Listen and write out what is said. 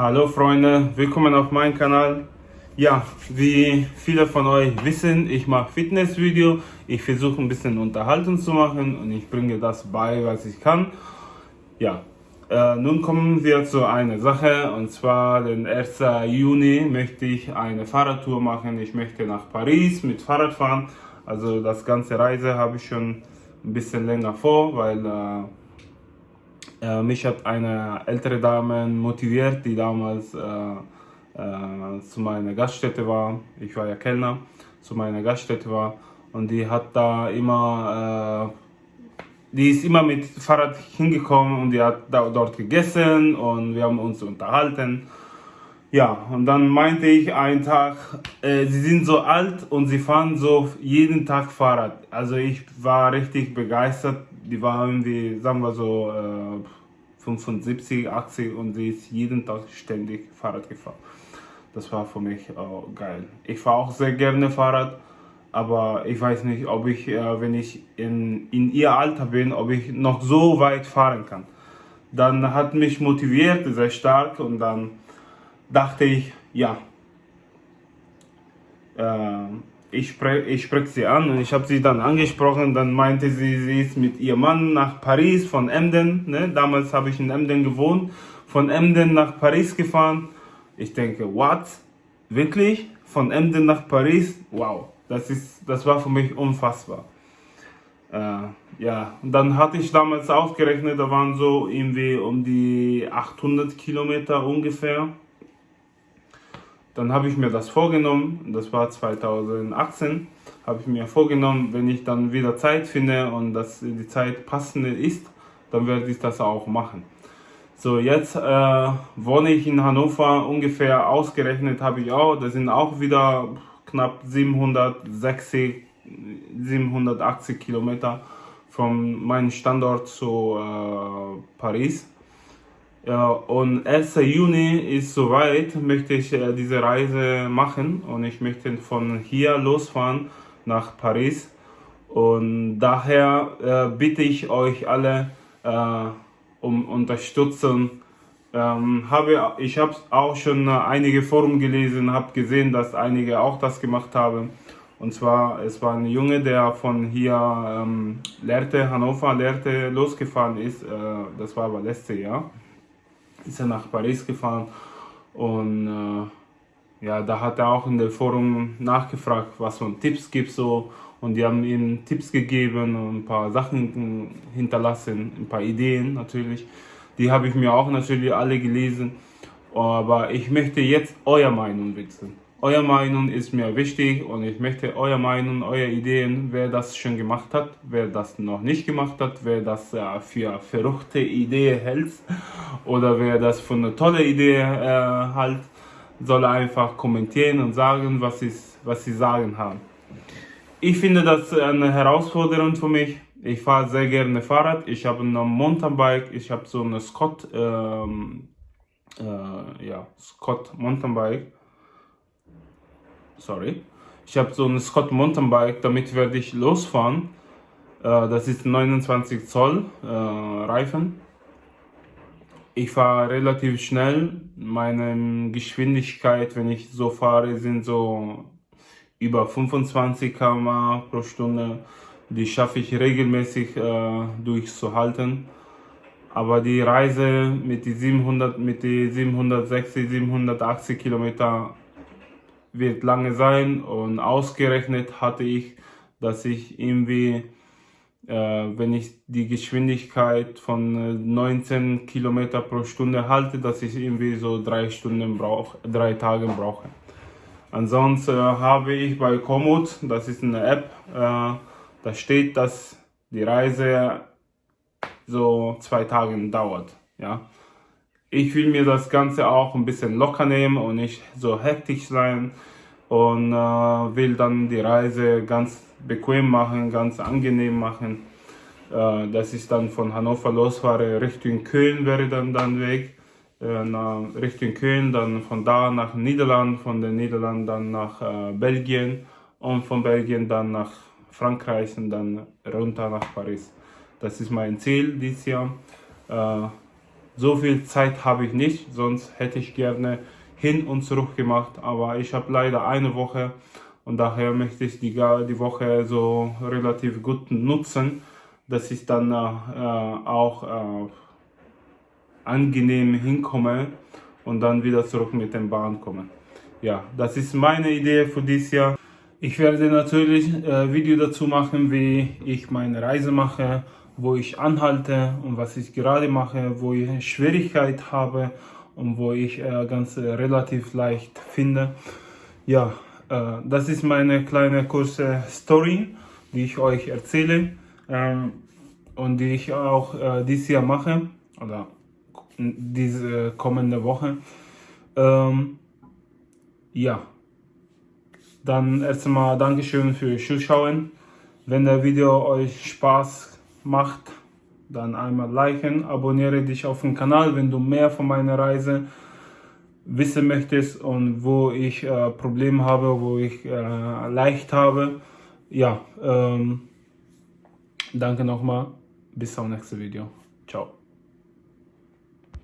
Hallo Freunde, willkommen auf meinem Kanal. Ja, wie viele von euch wissen, ich mache Fitnessvideo. Ich versuche ein bisschen Unterhaltung zu machen und ich bringe das bei, was ich kann. Ja, äh, nun kommen wir zu einer Sache und zwar den 1. Juni möchte ich eine Fahrradtour machen. Ich möchte nach Paris mit Fahrrad fahren. Also das ganze Reise habe ich schon ein bisschen länger vor, weil äh, äh, mich hat eine ältere Dame motiviert, die damals äh, äh, zu meiner Gaststätte war. Ich war ja Kellner, zu meiner Gaststätte war. Und die hat da immer, äh, die ist immer mit Fahrrad hingekommen und die hat da, dort gegessen und wir haben uns unterhalten. Ja, und dann meinte ich einen Tag, äh, sie sind so alt und sie fahren so jeden Tag Fahrrad. Also ich war richtig begeistert. Die waren irgendwie, sagen wir so, äh, 75, 80 und sie ist jeden Tag ständig Fahrrad gefahren. Das war für mich äh, geil. Ich fahre auch sehr gerne Fahrrad, aber ich weiß nicht, ob ich, äh, wenn ich in, in ihr Alter bin, ob ich noch so weit fahren kann. Dann hat mich motiviert, sehr stark und dann dachte ich, ja, äh, ich spreche ich sprech sie an und ich habe sie dann angesprochen. Dann meinte sie, sie ist mit ihrem Mann nach Paris von Emden. Ne? Damals habe ich in Emden gewohnt. Von Emden nach Paris gefahren. Ich denke, what? Wirklich? Von Emden nach Paris? Wow, das, ist, das war für mich unfassbar. Äh, ja, und dann hatte ich damals ausgerechnet, da waren so irgendwie um die 800 Kilometer ungefähr. Dann habe ich mir das vorgenommen, das war 2018, habe ich mir vorgenommen, wenn ich dann wieder Zeit finde und dass die Zeit passende ist, dann werde ich das auch machen. So, jetzt äh, wohne ich in Hannover, ungefähr ausgerechnet habe ich auch, das sind auch wieder knapp 760, 780 Kilometer von meinem Standort zu äh, Paris. Ja, und 1. Juni ist soweit, möchte ich äh, diese Reise machen und ich möchte von hier losfahren nach Paris. Und daher äh, bitte ich euch alle äh, um Unterstützung. Ähm, habe, ich habe auch schon einige Foren gelesen, habe gesehen, dass einige auch das gemacht haben. Und zwar, es war ein Junge, der von hier ähm, lehrte, Hannover lehrte, losgefahren ist. Äh, das war aber letztes Jahr ist er nach Paris gefahren und äh, ja, da hat er auch in der Forum nachgefragt, was für Tipps gibt so und die haben ihm Tipps gegeben und ein paar Sachen hinterlassen, ein paar Ideen natürlich. Die habe ich mir auch natürlich alle gelesen, aber ich möchte jetzt eure Meinung wissen. Eure Meinung ist mir wichtig und ich möchte eure Meinung, eure Ideen, wer das schon gemacht hat, wer das noch nicht gemacht hat, wer das äh, für verrückte Idee hält oder wer das für eine tolle Idee äh, hält, soll einfach kommentieren und sagen, was, ist, was sie sagen haben. Ich finde das eine Herausforderung für mich. Ich fahre sehr gerne Fahrrad. Ich habe ein Mountainbike. Ich habe so eine Scott, ähm, äh, ja, Scott Mountainbike sorry. Ich habe so ein Scott Mountainbike, damit werde ich losfahren. Äh, das ist 29 Zoll äh, Reifen. Ich fahre relativ schnell. Meine Geschwindigkeit, wenn ich so fahre, sind so über 25 km pro Stunde. Die schaffe ich regelmäßig äh, durchzuhalten. Aber die Reise mit die 700, mit die 760, 780 Kilometer wird lange sein und ausgerechnet hatte ich, dass ich irgendwie, äh, wenn ich die Geschwindigkeit von 19 Kilometer pro Stunde halte, dass ich irgendwie so drei Stunden brauche, drei Tage brauche. Ansonsten äh, habe ich bei Komoot, das ist eine App, äh, da steht, dass die Reise so zwei Tage dauert. Ja. Ich will mir das Ganze auch ein bisschen locker nehmen und nicht so hektisch sein und äh, will dann die Reise ganz bequem machen, ganz angenehm machen. Äh, dass ich dann von Hannover losfahre Richtung Köln wäre dann dann Weg. Äh, Richtung Köln, dann von da nach Niederland, von den Niederlanden dann nach äh, Belgien und von Belgien dann nach Frankreich und dann runter nach Paris. Das ist mein Ziel dieses Jahr. Äh, So viel Zeit habe ich nicht, sonst hätte ich gerne hin und zurück gemacht, aber ich habe leider eine Woche und daher möchte ich die, die Woche so relativ gut nutzen, dass ich dann äh, auch äh, angenehm hinkomme und dann wieder zurück mit dem Bahn komme. Ja, das ist meine Idee für dieses Jahr. Ich werde natürlich äh, Video dazu machen, wie ich meine Reise mache, wo ich anhalte und was ich gerade mache, wo ich Schwierigkeit habe und wo ich äh, ganz relativ leicht finde. Ja, äh, das ist meine kleine kurze Story, die ich euch erzähle ähm, und die ich auch äh, dieses Jahr mache oder diese kommende Woche. Ähm, ja, dann erstmal Dankeschön für Zuschauen. Wenn das Video euch Spaß macht, dann einmal liken, abonniere dich auf den Kanal, wenn du mehr von meiner Reise wissen möchtest und wo ich äh, Probleme habe, wo ich äh, leicht habe. Ja, ähm, danke nochmal. Bis zum nächsten Video. Ciao.